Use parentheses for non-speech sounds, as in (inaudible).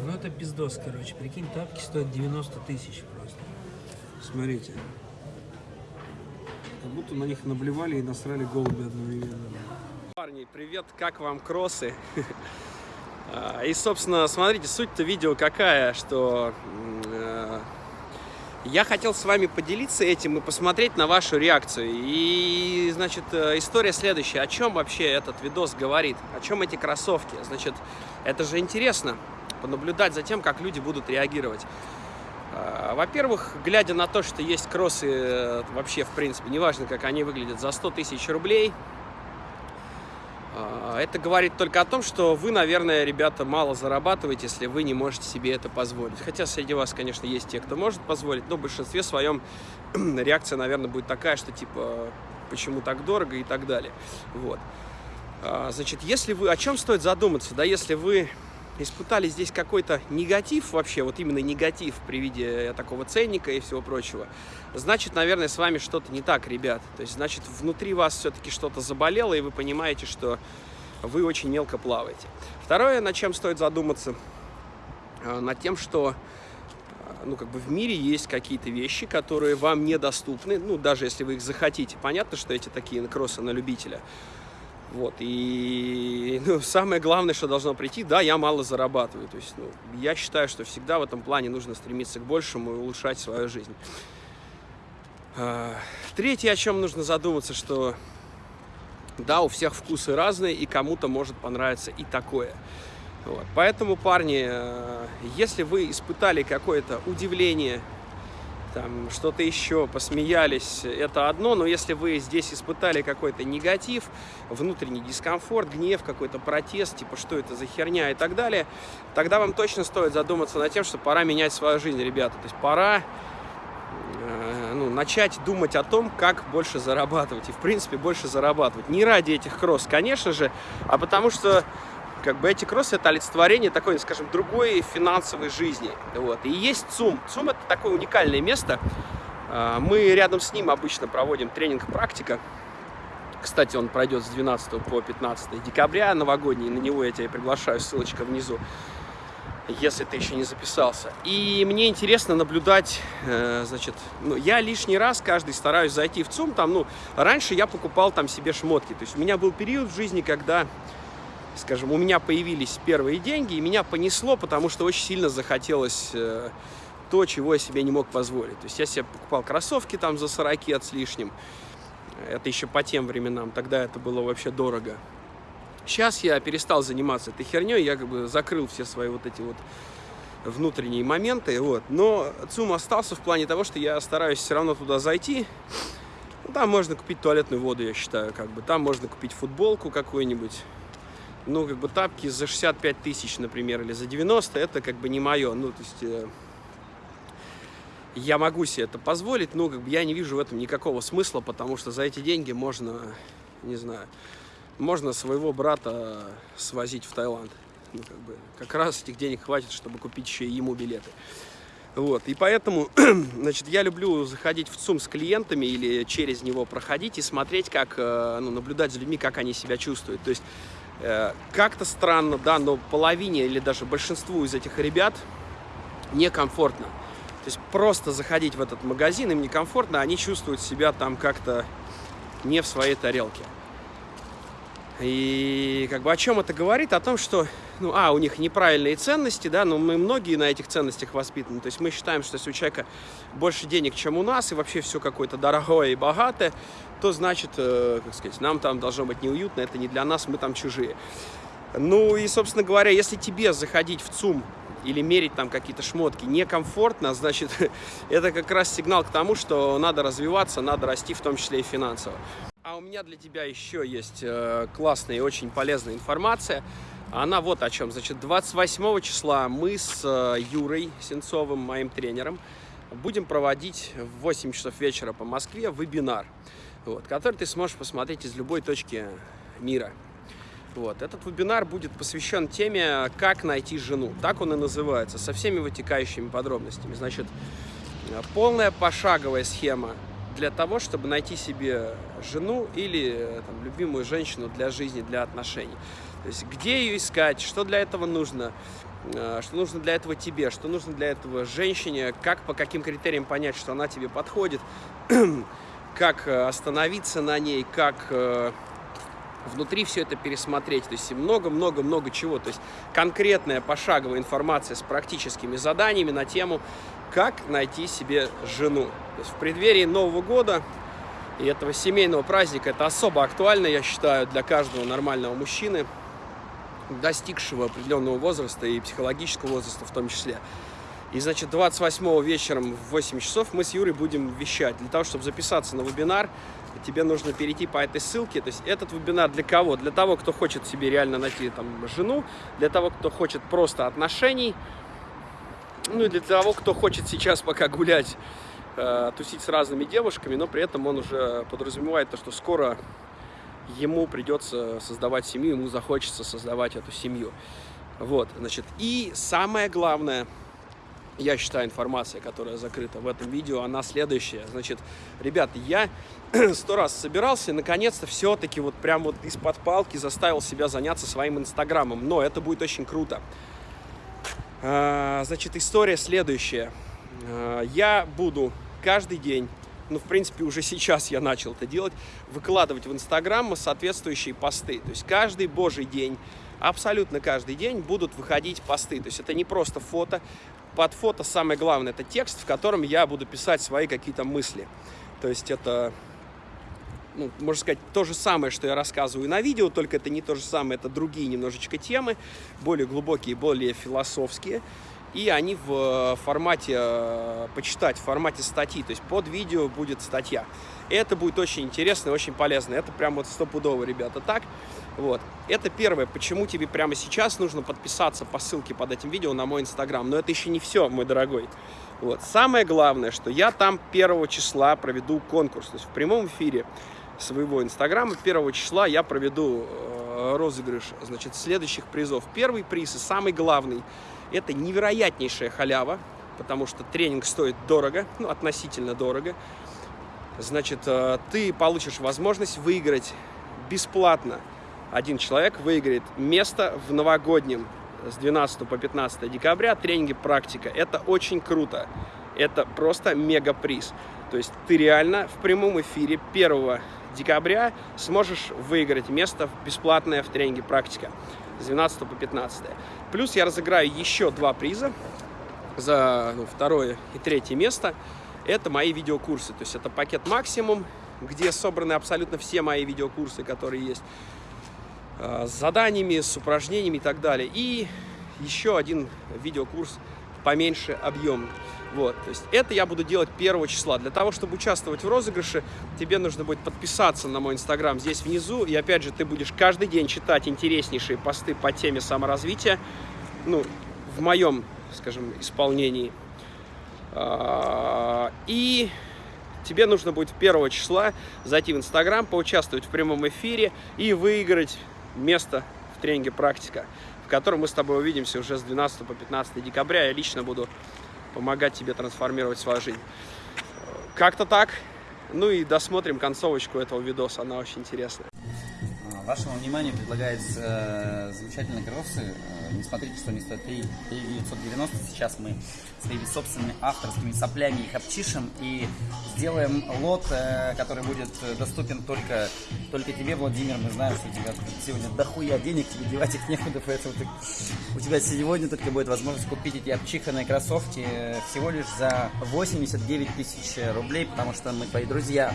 Ну это пиздос, короче. Прикинь, тапки стоят 90 тысяч просто. Смотрите. Как будто на них наблевали и насрали голуби одновременно. Парни, привет, как вам кроссы? (laughs) А, И, собственно, смотрите, суть-то видео какая, что я хотел с вами поделиться этим и посмотреть на вашу реакцию. И, значит, э, история следующая. О чем вообще этот видос говорит? О чем эти кроссовки? Значит, это же интересно, понаблюдать за тем, как люди будут реагировать. А, Во-первых, глядя на то, что есть кроссы э, вообще, в принципе, неважно, как они выглядят, за 100 тысяч рублей, это говорит только о том, что вы, наверное, ребята, мало зарабатываете, если вы не можете себе это позволить. Хотя среди вас, конечно, есть те, кто может позволить, но в большинстве своем (clears throat) реакция, наверное, будет такая, что типа, почему так дорого и так далее. Вот. А, Значит, если вы, о чем стоит задуматься, да, если вы испытали здесь какой-то негатив вообще, вот именно негатив при виде такого ценника и всего прочего, значит, наверное, с вами что-то не так, ребят. То есть, значит, внутри вас все-таки что-то заболело, и вы понимаете, что вы очень мелко плаваете. Второе, над чем стоит задуматься, э, над тем, что э, ну, как бы в мире есть какие-то вещи, которые вам недоступны, ну, даже если вы их захотите. Понятно, что эти такие кроссы на любителя. Вот, и ну, (laughs) самое главное, что должно прийти, да, я мало зарабатываю. То есть, ну, я считаю, что всегда в этом плане нужно стремиться к большему и улучшать свою жизнь. А, Третье, о чем нужно задуматься, что да, у всех вкусы разные, и кому-то может понравиться и такое. Вот. Поэтому, парни, э, если вы испытали какое-то удивление, там что-то еще, посмеялись, это одно, но если вы здесь испытали какой-то негатив, внутренний дискомфорт, гнев, какой-то протест, типа что это за херня и так далее, тогда вам точно стоит задуматься над тем, что пора менять свою жизнь, ребята. То есть пора э, ну, начать думать о том, как больше зарабатывать. И, в принципе, больше зарабатывать. Не ради этих кросс, конечно же, а потому что как бы эти кроссы это олицетворение такой, скажем, другой финансовой жизни. Вот. И есть ЦУМ. ЦУМ это такое уникальное место. А, Мы рядом с ним обычно проводим тренинг «Практика». Кстати, он пройдет с 12 по 15 декабря, новогодний. На него я тебя приглашаю, ссылочка внизу, если ты еще не записался. И мне интересно наблюдать, э, значит, ну, я лишний раз каждый стараюсь зайти в ЦУМ. Там, ну, раньше я покупал там себе шмотки. То есть у меня был период в жизни, когда скажем, у меня появились первые деньги, и меня понесло, потому что очень сильно захотелось э, то, чего я себе не мог позволить. То есть я себе покупал кроссовки там за 40 от с лишним. Это еще по тем временам, тогда это было вообще дорого. Сейчас я перестал заниматься этой херней, я как бы закрыл все свои вот эти вот внутренние моменты, вот. Но ЦУМ остался в плане того, что я стараюсь все равно туда зайти. Ну, Там можно купить туалетную воду, я считаю, как бы. Там можно купить футболку какую-нибудь, ну, как бы тапки за 65 тысяч, например, или за 90, это как бы не мое. Ну, то есть э, я могу себе это позволить, но как бы я не вижу в этом никакого смысла, потому что за эти деньги можно, не знаю, можно своего брата свозить в Таиланд. Ну, как бы, как раз этих денег хватит, чтобы купить еще ему билеты. Вот, и поэтому, (clears throat) значит, я люблю заходить в ЦУМ с клиентами или через него проходить и смотреть, как, э, ну, наблюдать за людьми, как они себя чувствуют. То есть, как-то странно, да, но половине или даже большинству из этих ребят некомфортно. То есть, просто заходить в этот магазин им некомфортно, они чувствуют себя там как-то не в своей тарелке. И как бы о чем это говорит? О том, что, ну, а, у них неправильные ценности, да, но мы многие на этих ценностях воспитаны. То есть мы считаем, что если у человека больше денег, чем у нас, и вообще все какое-то дорогое и богатое, то значит, э, как сказать, нам там должно быть неуютно, это не для нас, мы там чужие. Ну и, собственно говоря, если тебе заходить в ЦУМ или мерить там какие-то шмотки некомфортно, значит, (laughs) это как раз сигнал к тому, что надо развиваться, надо расти, в том числе и финансово. У меня для тебя еще есть э, классная и очень полезная информация. Она вот о чем. Значит, 28 числа мы с э, Юрой Сенцовым, моим тренером, будем проводить в 8 часов вечера по Москве вебинар, вот, который ты сможешь посмотреть из любой точки мира. Вот. Этот вебинар будет посвящен теме «Как найти жену». Так он и называется, со всеми вытекающими подробностями. Значит, полная пошаговая схема для того, чтобы найти себе жену или там, любимую женщину для жизни, для отношений. То есть где ее искать, что для этого нужно, э, что нужно для этого тебе, что нужно для этого женщине, как по каким критериям понять, что она тебе подходит, (clears throat) как э, остановиться на ней, как э, внутри все это пересмотреть. То есть много-много-много чего. То есть конкретная пошаговая информация с практическими заданиями на тему, как найти себе жену. То есть в преддверии Нового года и этого семейного праздника это особо актуально, я считаю, для каждого нормального мужчины, достигшего определенного возраста и психологического возраста в том числе. И, значит, 28 вечером в 8 часов мы с Юрой будем вещать. Для того, чтобы записаться на вебинар, тебе нужно перейти по этой ссылке. То есть этот вебинар для кого? Для того, кто хочет себе реально найти там жену, для того, кто хочет просто отношений, ну и для того, кто хочет сейчас пока гулять, э, тусить с разными девушками, но при этом он уже подразумевает то, что скоро ему придется создавать семью, ему захочется создавать эту семью. Вот, значит, и самое главное – я считаю, информация, которая закрыта в этом видео, она следующая. Значит, ребят, я (clears throat) сто раз собирался наконец-то все-таки вот прям вот из-под палки заставил себя заняться своим инстаграмом. Но это будет очень круто. А, значит, история следующая. А, я буду каждый день ну, в принципе, уже сейчас я начал это делать, выкладывать в Инстаграм соответствующие посты. То есть каждый божий день, абсолютно каждый день будут выходить посты. То есть это не просто фото, под фото самое главное это текст, в котором я буду писать свои какие-то мысли. То есть это, ну, можно сказать, то же самое, что я рассказываю на видео, только это не то же самое, это другие немножечко темы, более глубокие, более философские. И они в формате э, почитать, в формате статьи, то есть под видео будет статья. И это будет очень интересно и очень полезно. Это прям вот стопудово, ребята, так. Вот. Это первое, почему тебе прямо сейчас нужно подписаться по ссылке под этим видео на мой инстаграм. Но это еще не все, мой дорогой. Вот. Самое главное, что я там 1 числа проведу конкурс. То есть в прямом эфире своего инстаграма 1 числа я проведу э, розыгрыш значит, следующих призов. Первый приз и самый главный – это невероятнейшая халява, потому что тренинг стоит дорого, ну, относительно дорого. Значит, э, ты получишь возможность выиграть бесплатно один человек выиграет место в новогоднем с 12 по 15 декабря тренинге «Практика». Это очень круто. Это просто мега-приз. То есть ты реально в прямом эфире 1 декабря сможешь выиграть место бесплатное в тренинге «Практика» с 12 по 15. Плюс я разыграю еще два приза за ну, второе и третье место. Это мои видеокурсы. То есть это пакет «Максимум», где собраны абсолютно все мои видеокурсы, которые есть. Э, с заданиями, с упражнениями и так далее. И еще один видеокурс поменьше объем. Вот, то есть это я буду делать 1 числа. Для того, чтобы участвовать в розыгрыше, тебе нужно будет подписаться на мой инстаграм здесь внизу. И опять же, ты будешь каждый день читать интереснейшие посты по теме саморазвития. Ну, в моем, скажем, исполнении. А, и тебе нужно будет 1 числа зайти в инстаграм, поучаствовать в прямом эфире и выиграть место в тренинге «Практика», в котором мы с тобой увидимся уже с 12 по 15 декабря. Я лично буду помогать тебе трансформировать свою жизнь. Как-то так. Ну и досмотрим концовочку этого видоса, она очень интересная. Вашему вниманию предлагается э, замечательные кроссы. Э, не смотрите, что они стоят 3, 3 990. Сейчас мы своими собственными авторскими соплями их обчишем и сделаем лот, э, который будет доступен только, только тебе, Владимир. Мы знаем, что у тебя сегодня дохуя денег, тебе девать их некуда, поэтому ты, у тебя сегодня только будет возможность купить эти обчиханные кроссовки всего лишь за 89 тысяч рублей, потому что мы твои друзья.